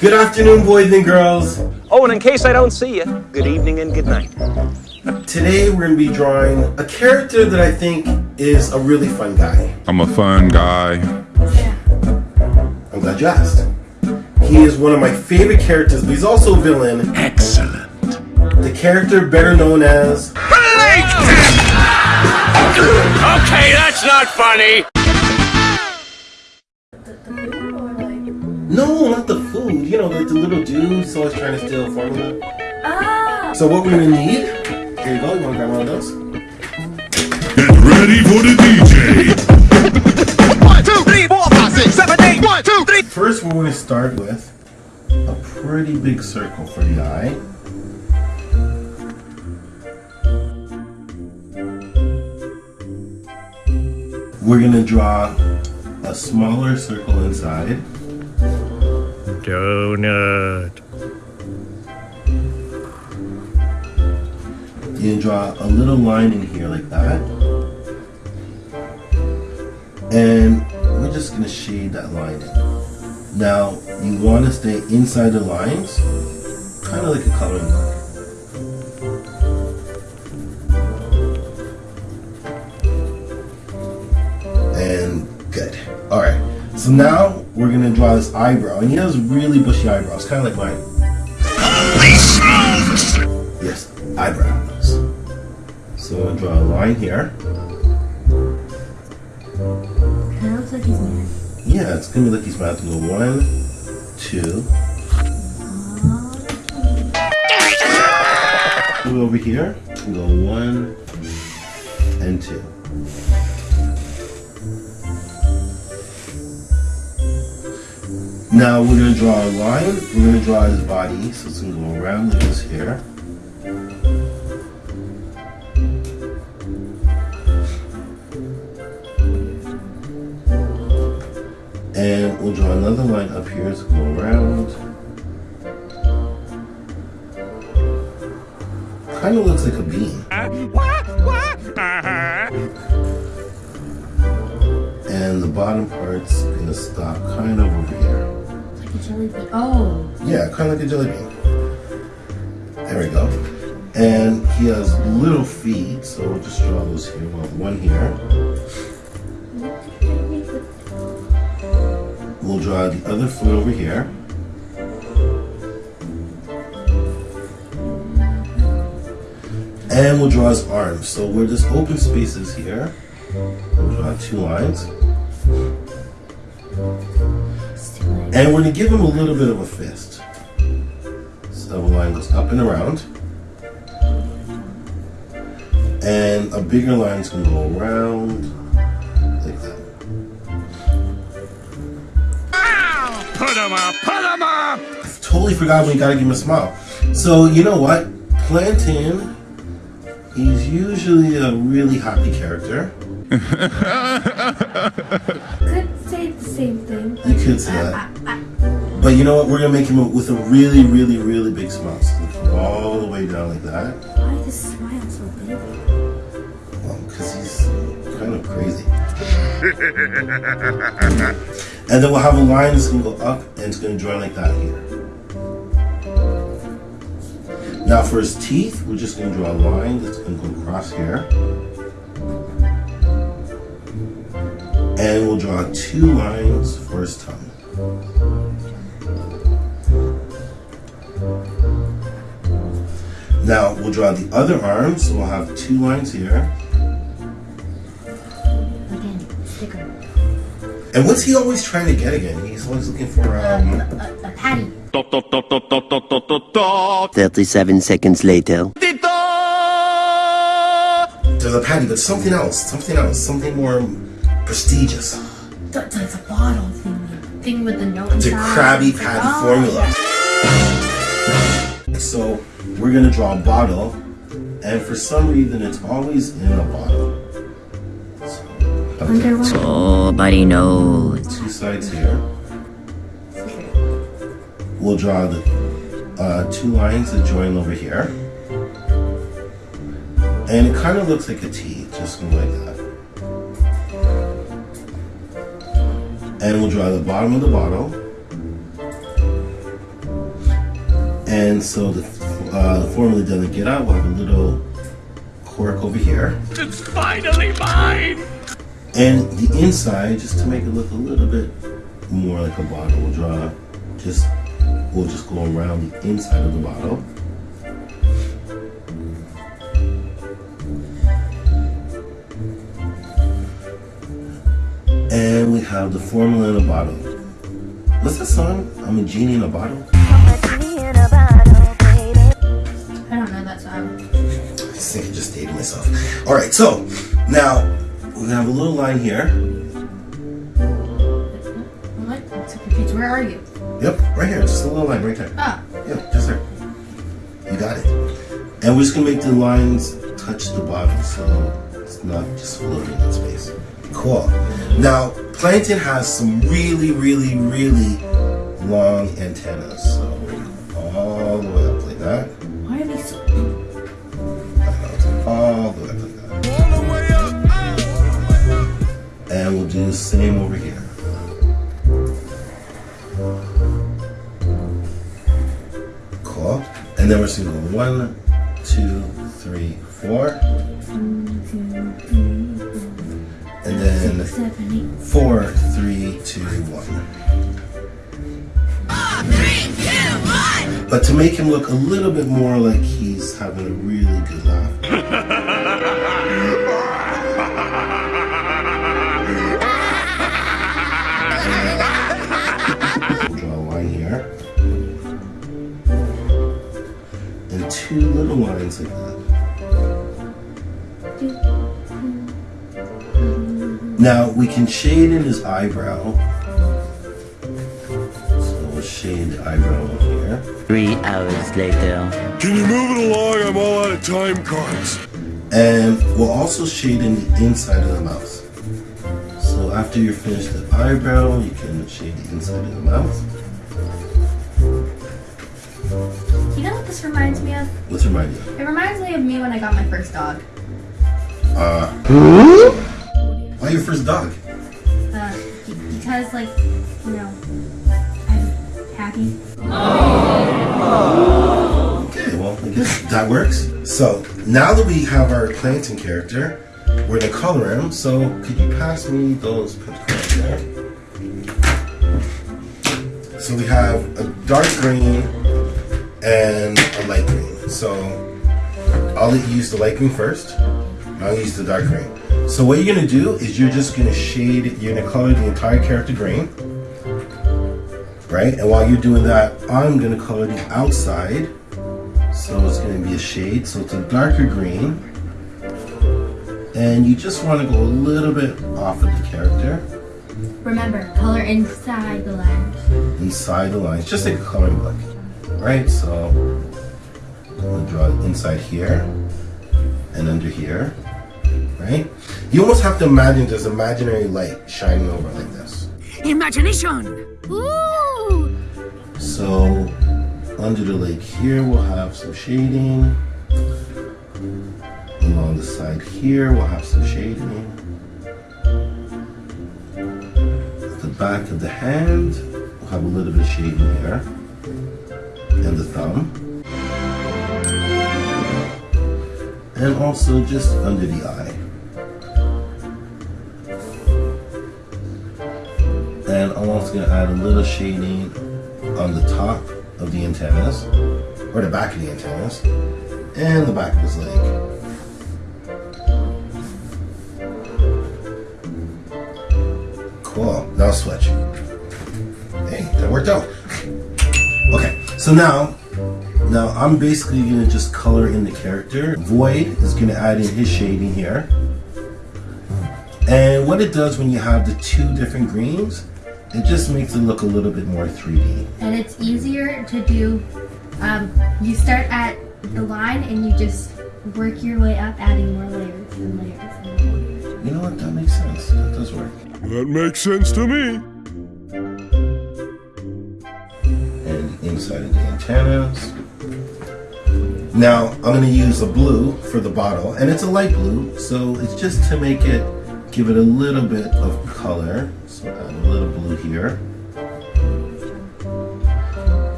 Good afternoon, boys and girls. Oh, and in case I don't see you, good evening and good night. Today we're going to be drawing a character that I think is a really fun guy. I'm a fun guy. I'm glad you asked. He is one of my favorite characters, but he's also a villain. Excellent. The character better known as... Okay, that's not funny. No, not the food. You know, like the little dude who's always trying to steal formula. Ah! So what we're going to need... Here you go, you want to grab one of those? Get ready for the DJ. One, two, three, four, five, six, seven, eight. One, two, three. First, we're going to start with a pretty big circle for the eye. We're going to draw a smaller circle inside. Donut. You draw a little line in here like that. And we're just to shade that line in. Now, you want to stay inside the lines, kind of like a coloring book. And good. Alright, so now we're going to draw this eyebrow. And he has really bushy eyebrows, kind of like mine. Yes, eyebrows. So I'm going to draw a line here. That looks like he's mad. Yeah, it's gonna be like he's about to go one, two. Move over here. Go one and two. Now we're gonna draw a line. We're gonna draw his body, so it's gonna go around this here. And we'll draw another line up here to go around. Kind of looks like a bean. And the bottom part's gonna stop kind of over here. A jelly bean. Oh. Yeah, kind of like a jelly bean. There we go. And he has little feet, so we'll just draw those here. Well, one here. We'll draw the other foot over here. And we'll draw his arms. So where there's open spaces here, we'll draw two lines. And we're gonna give him a little bit of a fist. So the line goes up and around. And a bigger line's gonna go around like that. Put 'em up, put 'em up. I Totally forgot we gotta give him a smile. So you know what? Plankton, he's usually a really happy character. Could say the same thing. You could say that. But you know what? We're gonna make him with a really, really, really big smile. So all the way down like that. why does he smile so big? Um, well, because he's kind of crazy. and then we'll have a line that's gonna go up and it's gonna join like that here. Now for his teeth, we're just gonna draw a line that's gonna go across here. And we'll draw two lines for his tongue. Now we'll draw the other arm, so we'll have two lines here. Again, sticker. And what's he always trying to get again? He's always looking for um. A, a patty. 37 seconds later. There's a patty, but something else, something else, something more prestigious. Th- That's a bottle thing. Thing with the note It's a. Krabby Patty oh, formula. So we're gonna draw a bottle, and for some reason it's always in a bottle. So, yeah. Underwater. Nobody knows. two sides here. We'll draw the uh, two lines that join over here. And it kind of looks like a T, just like that. And we'll draw the bottom of the bottle. And so the, uh, the formula doesn't get out. We'll have a little cork over here. It's finally mine! And the inside, just to make it look a little bit more like a bottle, we'll draw just, we'll just go around the inside of the bottle. We have the formula in a bottle. What's that song? I'm a genie in a bottle? I don't know that song. I think I just dated myself. All right, so now we have a little line here. What? I'm so confused. Where are you? Yep, right here, just a little line right there. Ah, Yeah, just there. You got it. And we're just gonna make the lines touch the bottom so it's not just floating in space. Cool. Now, plankton has some really, really, really long antennas. So all the way up like that. why are they so? All the way up like that. And we'll do the same over here. Cool. And then we're just gonna go one, two, three, four. And then Seven, eight. four, three, two, one. But to make him look a little bit more like he's having a really good laugh. We'll draw a line here. And two little lines like that. Now we can shade in his eyebrow. So we'll shade the eyebrow in here. Three hours later. Can you move it along? I'm all out of time cards. And we'll also shade in the inside of the mouth. So after you're finished the eyebrow, you can shade the inside of the mouth. You know what this reminds me of? What's your idea? It reminds me of me when I got my first dog. Uh, Why your first dog? Uh, because like, you know, I'm happy. Okay, well, I guess that works. So now that we have our Plankton character, we're gonna color him. So could you pass me those there? So we have a dark green and a light green. So I'll let you use the light green first. I'll use the dark green. So what you're gonna do is you're just gonna shade, you're gonna color the entire character green. Right? And while you're doing that, I'm gonna color the outside. So it's gonna be a shade. So it's a darker green. And you just wanna go a little bit off of the character, Remember, color inside the lines. inside the lines, just like a coloring book. Right? So I'm gonna draw inside here and under here. Right? You almost have to imagine this imaginary light shining over like this. Imagination! Ooh! So under the lake here, we'll have some shading. Along the side here, we'll have some shading. At the back of the hand, we'll have a little bit of shading here. And the thumb. And also just under the eye. Also gonna add a little shading on the top of the antennas, or the back of the antennas, and the back of his leg. Cool, now switch. Hey, that worked out. Okay, so now, now I'm basically gonna just color in the character. Void is gonna add in his shading here. And what it does when you have the two different greens, it just makes it look a little bit more 3D. And it's easier to do. Um, you start at the line and you just work your way up, adding more layers and layers and layers. You know what? That makes sense. That does work. That makes sense to me. And inside of the antennas. Now I'm going to use a blue for the bottle, and it's a light blue, so it's just to make it give it a little bit of color. Add little blue here.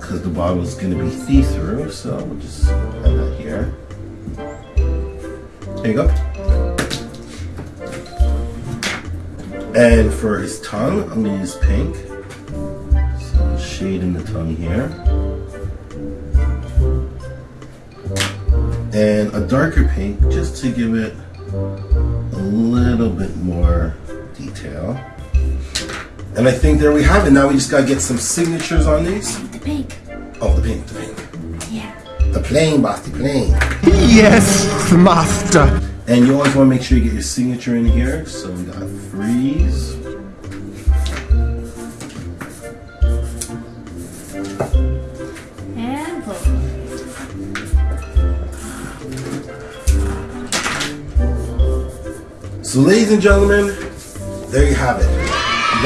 Because the bottle is going to be see-through, so we'll just have that here. There you go. And for his tongue, I'm going to use pink. So shade in the tongue here. And a darker pink just to give it a little bit more detail. And I think there we have it. Now we just gotta get some signatures on these. The pink. Oh, the pink, the pink. Yeah. The plane, boss, the plane. Yes, master. And you always wanna make sure you get your signature in here. So we got freeze. And pull. So ladies and gentlemen, there you have it.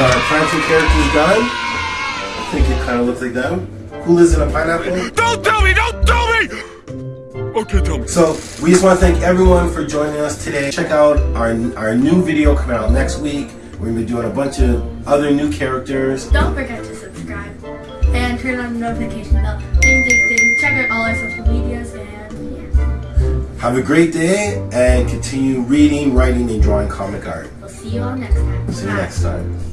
We got our Plankton characters done. I think it kind of looks like them. Who lives in a pineapple? Don't tell me! Don't tell me! Okay, tell me. So we just want to thank everyone for joining us today. Check out our, our new video coming out next week. We're gonna be doing a bunch of other new characters. Don't forget to subscribe and turn on the notification bell. Ding, ding, ding. Check out all our social medias and yeah. Have a great day and continue reading, writing, and drawing comic art. We'll see you all next time. See you Bye. next time.